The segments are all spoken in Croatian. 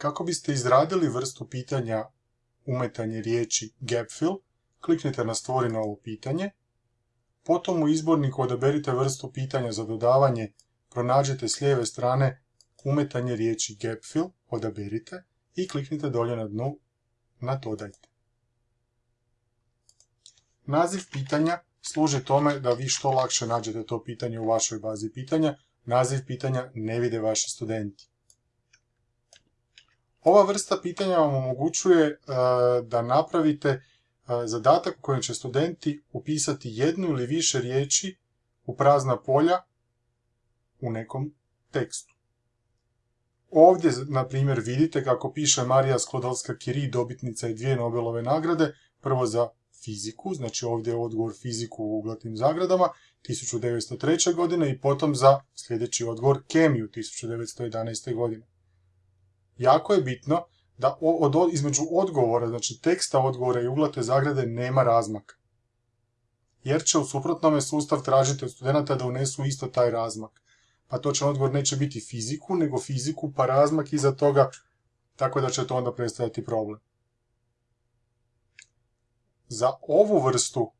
Kako biste izradili vrstu pitanja umetanje riječi gapfill, kliknite na stvori novo pitanje, potom u izborniku odaberite vrstu pitanja za dodavanje, pronađite s lijeve strane umetanje riječi gapfill, odaberite i kliknite dolje na dnu na dodajte. Naziv pitanja služi tome da vi što lakše nađete to pitanje u vašoj bazi pitanja. Naziv pitanja ne vide vaši studenti. Ova vrsta pitanja vam omogućuje e, da napravite e, zadatak u kojem će studenti upisati jednu ili više riječi u prazna polja u nekom tekstu. Ovdje, na primjer, vidite kako piše Marija Sklodalska-Curie, dobitnica i dvije Nobelove nagrade, prvo za fiziku, znači ovdje je odgovor fiziku u uglatnim zagradama, 1903. godine i potom za sljedeći odgovor kemiju 1911. godine. Jako je bitno da od, između odgovora, znači teksta odgovora i uglate zagrade nema razmaka. Jer će u suprotnome sustav tražiti od studenta da unesu isto taj razmak. Pa točan odgovor neće biti fiziku, nego fiziku pa razmak iza toga, tako da će to onda predstavljati problem. Za ovu vrstu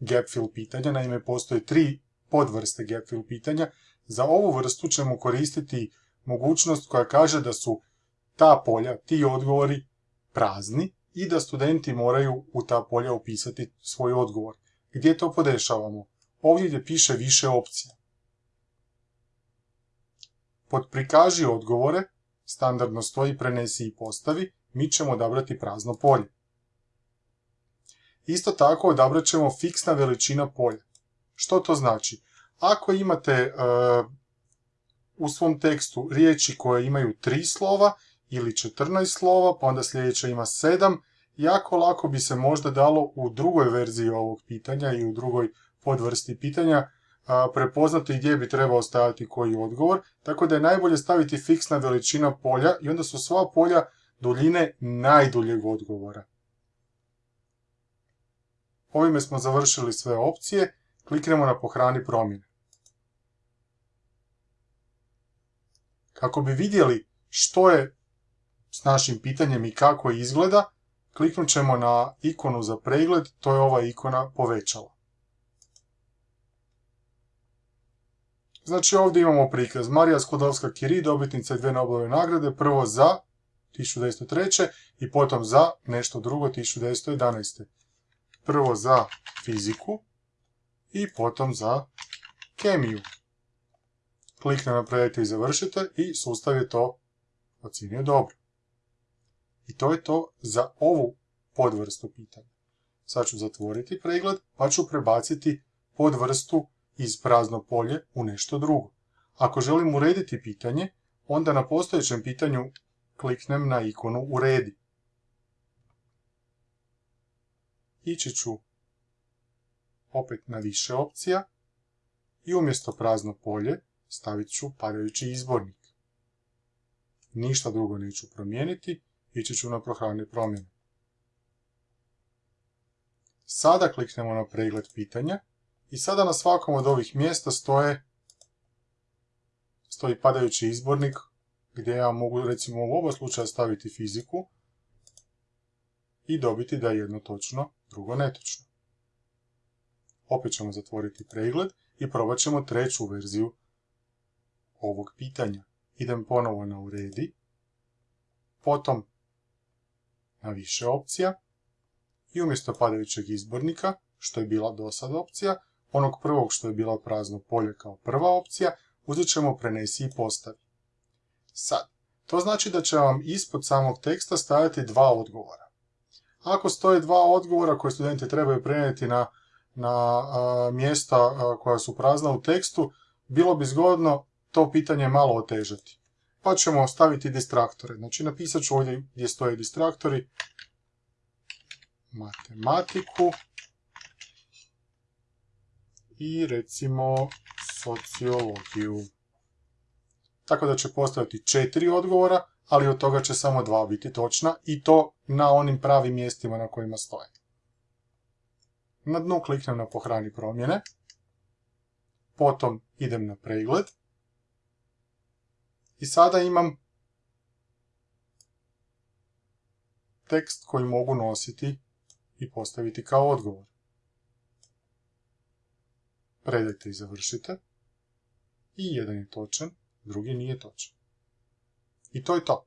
gapfill pitanja, naime postoje tri podvrste gapfill pitanja, za ovu vrstu ćemo koristiti mogućnost koja kaže da su ta polja, ti odgovori prazni i da studenti moraju u ta polja upisati svoj odgovor. Gdje to podešavamo? Ovdje gdje piše više opcija. Pod prikaži odgovore, standardno stoji prenesi i postavi, mi ćemo odabrati prazno polje. Isto tako odabrat ćemo fiksna veličina polja. Što to znači? Ako imate e, u svom tekstu riječi koje imaju tri slova ili 14 slova, pa onda sljedeća ima 7, jako lako bi se možda dalo u drugoj verziji ovog pitanja i u drugoj podvrsti pitanja prepoznati gdje bi trebao staviti koji odgovor, tako da je najbolje staviti fiksna veličina polja i onda su sva polja duljine najduljeg odgovora. Ovime smo završili sve opcije, kliknemo na pohrani promjene. Kako bi vidjeli što je s našim pitanjem i kako izgleda, kliknut ćemo na ikonu za pregled, to je ova ikona povećala. Znači ovdje imamo prikaz Marija Sklodovska-Curie, dobitnica dvije Nobelove nagrade, prvo za 1903. i potom za nešto drugo 1911 prvo za fiziku i potom za kemiju. Klikne napravite i završite i sustav je to ocjenio dobro. I to je to za ovu podvrstu pitanja. Sad ću zatvoriti pregled pa ću prebaciti podvrstu iz prazno polje u nešto drugo. Ako želim urediti pitanje, onda na postojećem pitanju kliknem na ikonu Uredi. ići ću opet na više opcija i umjesto prazno polje stavit ću padajući izbornik. Ništa drugo neću promijeniti, ići ću na prohrane promjene. Sada kliknemo na pregled pitanja i sada na svakom od ovih mjesta stoje stoji padajući izbornik gdje ja mogu recimo u oba slučaja staviti fiziku i dobiti da je jedno točno drugo netočno. Opet ćemo zatvoriti pregled i probat ćemo treću verziju ovog pitanja. Idem ponovo na uredi, potom na više opcija i umjesto padajućeg izbornika, što je bila do sad opcija, onog prvog što je bilo prazno polje kao prva opcija, uzet ćemo prenesi i postavi. Sad, to znači da će vam ispod samog teksta stajati dva odgovora. Ako stoje dva odgovora koje studenti trebaju prenijeti na, na mjesta koja su prazna u tekstu, bilo bi zgodno to pitanje malo otežati. Pa ćemo staviti distraktore. Znači napisat ću ovdje gdje stoje distraktori. Matematiku. I recimo sociologiju. Tako da će postaviti četiri odgovora, ali od toga će samo dva biti točna i to na onim pravim mjestima na kojima stoje. Na dnu kliknem na pohrani promjene, potom idem na pregled i sada imam tekst koji mogu nositi i postaviti kao odgovor. Predajte i završite. I jedan je točan, drugi nije točan. I to je to.